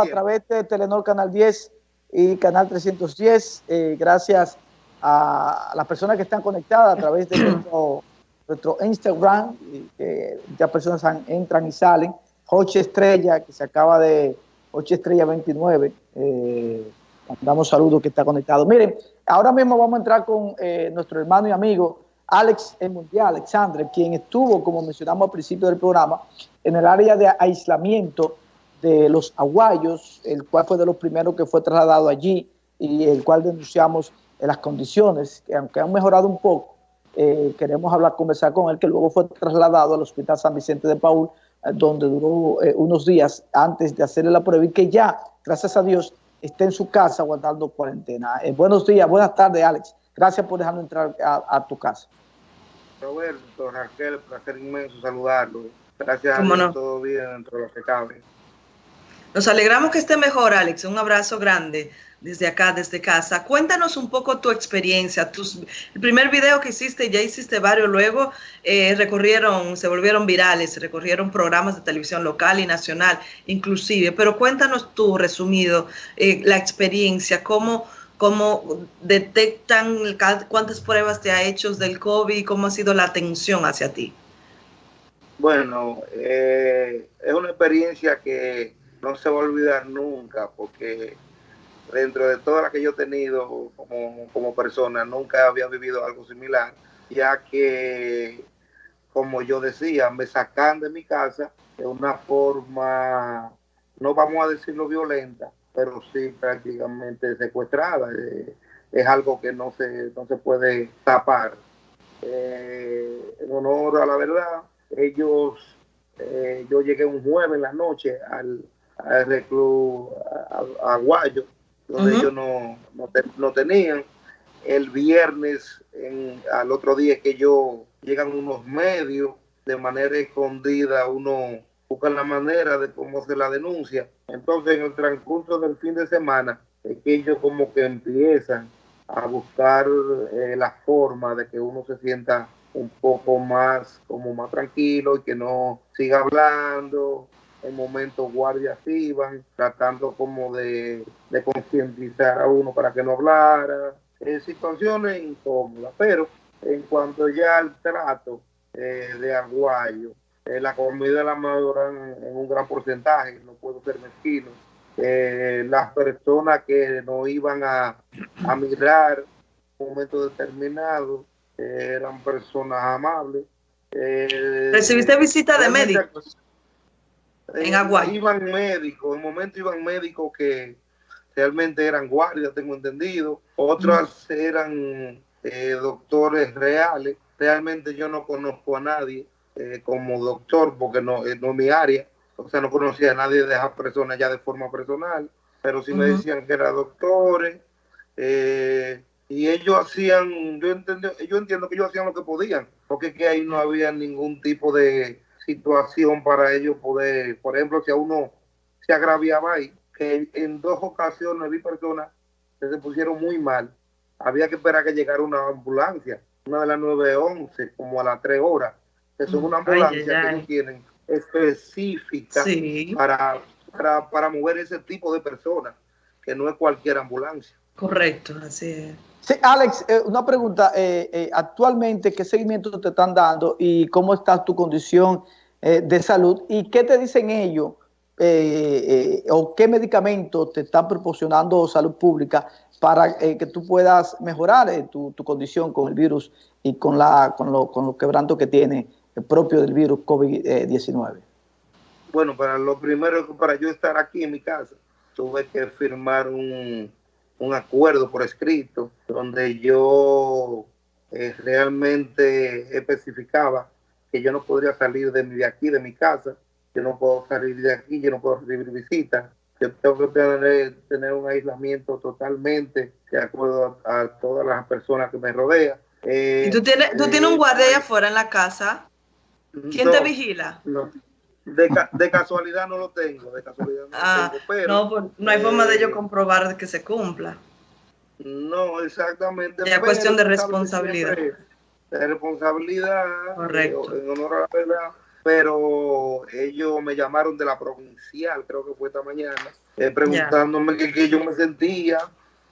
a través de Telenor Canal 10 y Canal 310. Eh, gracias a las personas que están conectadas a través de nuestro, Instagram, que ya personas entran y salen. Hoche Estrella, que se acaba de, Hoche Estrella 29, eh, mandamos saludos que está conectado. Miren, ahora mismo vamos a entrar con eh, nuestro hermano y amigo Alex el Mundial, Alexandre, quien estuvo, como mencionamos al principio del programa, en el área de aislamiento de los aguayos, el cual fue de los primeros que fue trasladado allí y el cual denunciamos en las condiciones, que aunque han mejorado un poco, eh, queremos hablar, conversar con él, que luego fue trasladado al Hospital San Vicente de Paul, eh, donde duró eh, unos días antes de hacerle la prueba y que ya, gracias a Dios, está en su casa guardando cuarentena. buenos días, buenas tardes, Alex. Gracias por dejarnos entrar a, tu casa. Roberto, Raquel, placer inmenso saludarlo. Gracias a todo bien dentro de lo que cabe. Nos alegramos que esté mejor, Alex. Un abrazo grande desde acá, desde casa. Cuéntanos un poco tu experiencia. Tus, el primer video que hiciste, ya hiciste varios, luego eh, recorrieron, se volvieron virales, recorrieron programas de televisión local y nacional, inclusive. Pero cuéntanos tú, resumido, eh, la experiencia, cómo, cómo detectan, cuántas pruebas te ha hecho del COVID, cómo ha sido la atención hacia ti. Bueno, eh, es una experiencia que no se va a olvidar nunca, porque dentro de todas las que yo he tenido como, persona, nunca había vivido algo similar, ya que, como yo decía, me sacan de mi casa de una forma, no vamos a decirlo violenta, pero sí prácticamente secuestrada. Eh, es algo que no se, no se puede tapar. Eh, en honor a la verdad, ellos, eh, yo llegué un jueves en la noche al, al reclu Aguayo, donde ellos no, no, tenían. El viernes, en, al otro día que yo llegan unos medios, de manera escondida, uno busca la manera de cómo se la denuncia. Entonces, en el transcurso del fin de semana, es que ellos como que empiezan a buscar eh, la forma de que uno se sienta un poco más, como más tranquilo y que no siga hablando, en momentos guardias iban tratando como de, concientizar a uno para que no hablara, en situaciones incómodas, pero en cuanto ya al trato eh, de Aguayo, eh, la comida la mayoran en un gran porcentaje, no puedo ser mezquino. Eh, las personas que no iban a, a mirar en un momento determinado eran personas amables. ¿Recibiste visita de médicos? En agua Iban médicos, en un momento iban médicos que realmente eran guardias, tengo entendido. Otros eran eh, doctores reales. Realmente yo no conozco a nadie eh, como doctor porque no, eh, no es mi área. O sea, no conocía a nadie de esas personas ya de forma personal. Pero sí me decían que eran doctores. y ellos hacían, yo entiendo, yo entiendo que ellos hacían lo que podían, porque que ahí no había ningún tipo de, situación para ellos poder, por ejemplo, si a uno se agraviaba ahí, que en dos ocasiones vi personas que se pusieron muy mal, había que esperar que llegara una ambulancia, una de las 911, como a las 3 horas. Eso es una ambulancia que no tienen específica para, para, mover ese tipo de personas, que no es cualquier ambulancia. Correcto, así es. Sí, Alex, eh, una pregunta. Eh, eh, actualmente, ¿qué seguimiento te están dando y cómo está tu condición eh, de salud y qué te dicen ellos eh, eh, o qué medicamentos te están proporcionando salud pública para que tú puedas mejorar tu, condición con el virus y con, la, con, lo, con los quebrantos que tiene el propio del virus COVID-19. Bueno, para lo primero, para yo estar aquí en mi casa, tuve que firmar un, un acuerdo por escrito donde yo realmente especificaba que yo no podría salir de, de aquí, de mi casa, yo no puedo salir de aquí, yo no puedo recibir visitas, yo tengo que tener, tener un aislamiento totalmente de acuerdo a, todas las personas que me rodean. Eh, ¿Y tú tienes, tú tienes un eh, guardia afuera en la casa? ¿Quién te vigila? No. De, de, casualidad no lo tengo, de casualidad no ah, tengo, pero, no, pues, no hay forma de ello eh, comprobar que se cumpla. No, exactamente. Es cuestión de responsabilidad de responsabilidad, Correcto. en honor a la verdad, pero ellos me llamaron de la provincial, creo que fue esta mañana, eh, preguntándome que, yo me sentía,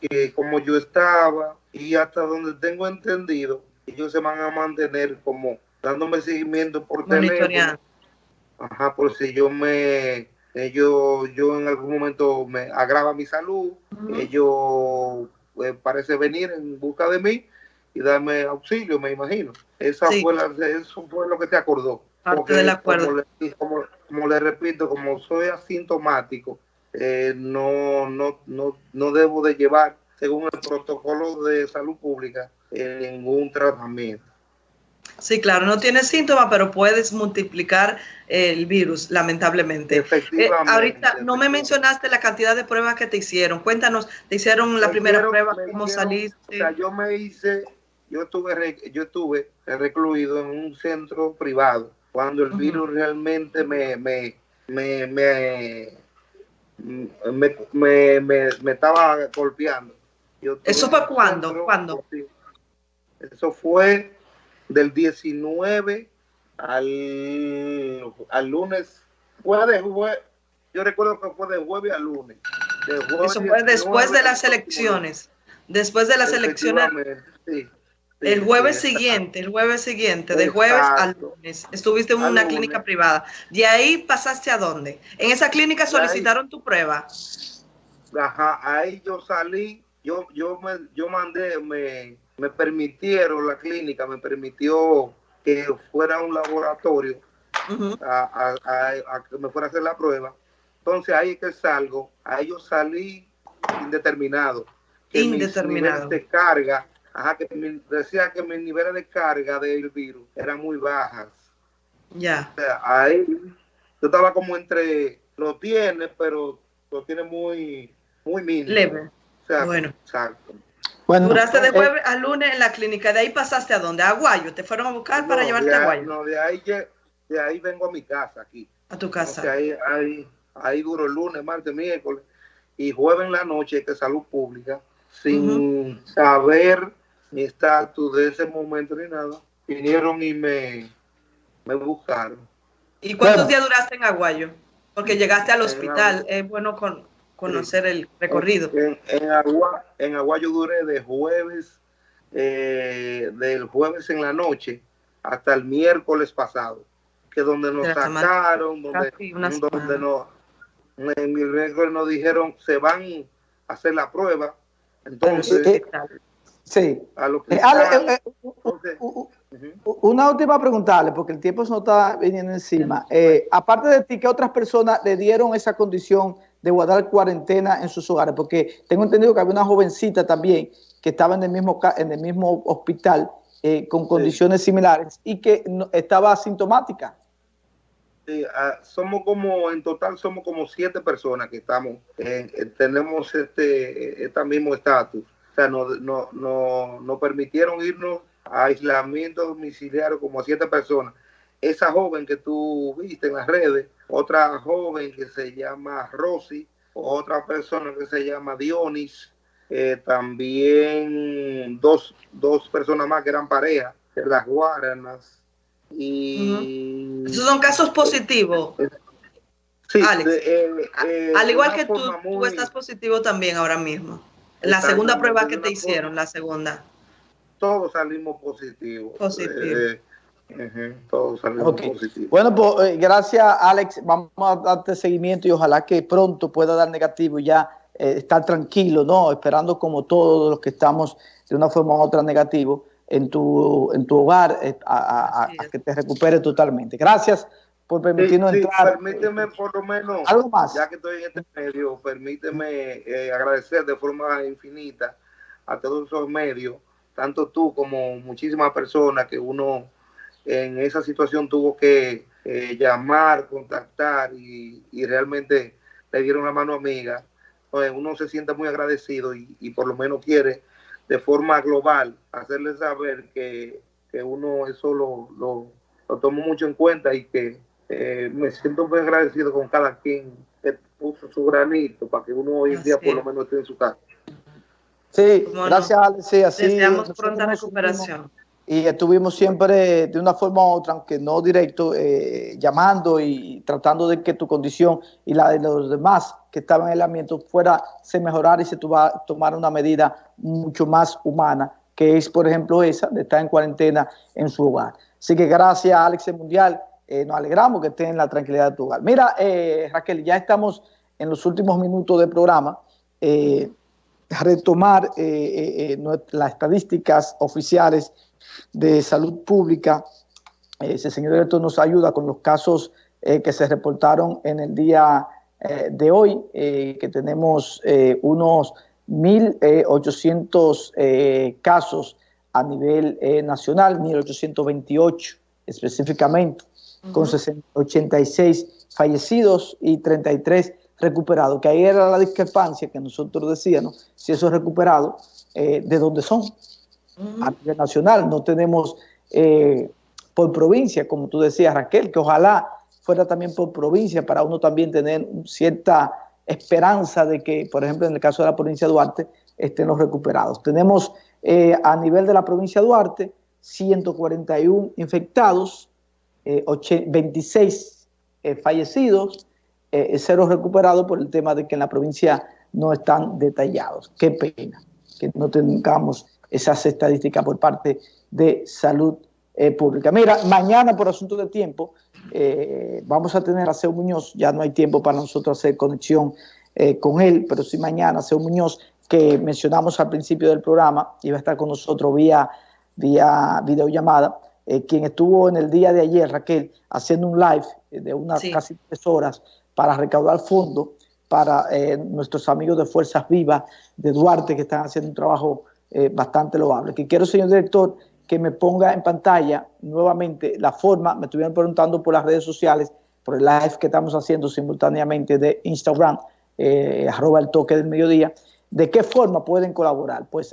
que cómo yo estaba, y hasta donde tengo entendido, ellos se van a mantener como dándome seguimiento por teléfono. Ajá, por si yo me, ellos, yo en algún momento me agrava mi salud, ellos pues, parece venir en busca de mí y darme auxilio, me imagino. Esa fue eso fue lo que se acordó. Parte del acuerdo. Como le, repito, como soy asintomático, eh, no, no, no, no debo de llevar, según el protocolo de salud pública, eh, ningún tratamiento. Sí, claro, no tiene síntomas, pero puedes multiplicar el virus, lamentablemente. Efectivamente. Eh, ahorita no me mencionaste la cantidad de pruebas que te hicieron. Cuéntanos, ¿te hicieron la primera prueba? ¿Cómo saliste? O sea, yo me hice, yo estuve, yo estuve recluido en un centro privado cuando el virus realmente me, me, me, me, me, estaba golpeando. ¿Eso fue cuándo? ¿Cuándo? Eso fue del 19 al, al lunes. Fue de jueves, yo recuerdo que fue de jueves a lunes. Eso fue después de las elecciones. Después de las elecciones. El jueves siguiente, el jueves siguiente, de jueves al lunes, estuviste en una clínica privada. ¿De ahí pasaste a dónde? ¿En esa clínica solicitaron tu prueba? Ajá, ahí yo salí, yo, yo, me, yo mandé, me, me permitieron, la clínica me permitió que fuera un laboratorio a, que me fuera a hacer la prueba. Entonces ahí es que salgo, ahí yo salí indeterminado. Que indeterminado. de carga, ajá, que decía que mis niveles de carga del virus eran muy bajas. Ya. ahí yo estaba como entre, lo tiene, pero lo tiene muy, muy mínimo. Leve. O sea, bueno. Exacto. Duraste de eh, jueves a lunes en la clínica, de ahí pasaste a dónde? A Aguayo, te fueron a buscar para llevarte a Aguayo. No, de ahí, de ahí vengo a mi casa aquí. A tu casa. ahí, ahí, ahí duro el lunes, martes, miércoles y jueves en la noche que salud pública, sin saber mi estatus de ese momento ni nada, vinieron y me, me buscaron. ¿Y cuántos días duraste en Aguayo? Porque llegaste al hospital, es bueno con, conocer el recorrido. En, en, Agua, en Aguayo duré de jueves, eh, del jueves en la noche hasta el miércoles pasado, que donde nos sacaron, donde, donde nos, en mi miércoles nos dijeron se van a hacer la prueba. Entonces, sí. una última preguntarle, porque el tiempo se nos está viniendo encima. Eh, aparte de ti, ¿qué otras personas le dieron esa condición de guardar cuarentena en sus hogares, porque tengo entendido que había una jovencita también que estaba en el mismo, en el mismo hospital eh, con condiciones similares y que estaba asintomática. Sí, ah, somos como, en total somos como siete personas que estamos, tenemos este, este mismo estatus. O sea, nos no, no, no permitieron irnos a aislamiento domiciliario como a siete personas. Esa joven que tú viste en las redes, otra joven que se llama Rosy, otra persona que se llama Dionis, eh, también dos, dos, personas más que eran pareja, las Guaranas. Y... Esos son casos positivos. Sí, eh, eh, al igual que tú, tú estás positivo también ahora mismo. La segunda prueba que te hicieron, la segunda. Todos salimos positivos. Positivos. Bueno, pues eh, gracias Alex, vamos a darte seguimiento y ojalá que pronto pueda dar negativo y ya eh, estar tranquilo, ¿no? Esperando como todos los que estamos de una forma u otra negativo en tu, en tu hogar eh, a, que te recupere totalmente. Gracias por permitirnos entrar. Permíteme por lo menos, algo más. Ya que estoy en este medio, permíteme agradecer de forma infinita a todos esos medios, tanto tú como muchísimas personas que uno en esa situación tuvo que eh, llamar, contactar y, realmente le dieron una mano amiga. uno se siente muy agradecido y, por lo menos quiere de forma global hacerle saber que, uno eso lo, lo, tomó mucho en cuenta y que eh, me siento muy agradecido con cada quien que puso su granito para que uno hoy en día por lo menos esté en su casa. Sí, gracias, Alex. Deseamos pronta recuperación. y estuvimos siempre de una forma u otra, aunque no directo, eh, llamando y tratando de que tu condición y la de los demás que estaban en el ambiente fuera, se mejorara y se tomara una medida mucho más humana, que es, por ejemplo, esa de estar en cuarentena en su hogar. Así que gracias, Alex Mundial, eh, nos alegramos que estén en la tranquilidad de tu hogar. Mira, eh, Raquel, ya estamos en los últimos minutos del programa. retomar las estadísticas oficiales de Salud Pública. Ese señor director nos ayuda con los casos eh, que se reportaron en el día eh, de hoy, eh, que tenemos unos 1.800 casos a nivel nacional, 1.828 específicamente, con 86 fallecidos y 33 recuperados, que ahí era la discrepancia que nosotros decíamos, si esos recuperados, ¿de dónde son? a nivel nacional, no tenemos eh, por provincia, como tú decías Raquel, que ojalá fuera también por provincia para uno también tener cierta esperanza de que, por ejemplo, en el caso de la provincia de Duarte, estén los recuperados. Tenemos eh, a nivel de la provincia de Duarte 141 infectados, 26 eh, fallecidos, cero recuperados por el tema de que en la provincia no están detallados. Qué pena que no tengamos esas estadísticas por parte de salud eh, pública. Mira, mañana por asunto de tiempo eh, vamos a tener a Seu Muñoz, ya no hay tiempo para nosotros hacer conexión eh, con él, pero sí mañana Seu Muñoz, que mencionamos al principio del programa, iba a estar con nosotros vía, vía videollamada, quien estuvo en el día de ayer, Raquel, haciendo un live de unas casi tres horas para recaudar fondos para nuestros amigos de Fuerzas Vivas de Duarte, que están haciendo un trabajo eh, bastante loable. Que quiero, señor director, que me ponga en pantalla nuevamente la forma, me estuvieron preguntando por las redes sociales, por el live que estamos haciendo simultáneamente de Instagram, eh, arroba el toque del mediodía, de qué forma pueden colaborar. Pues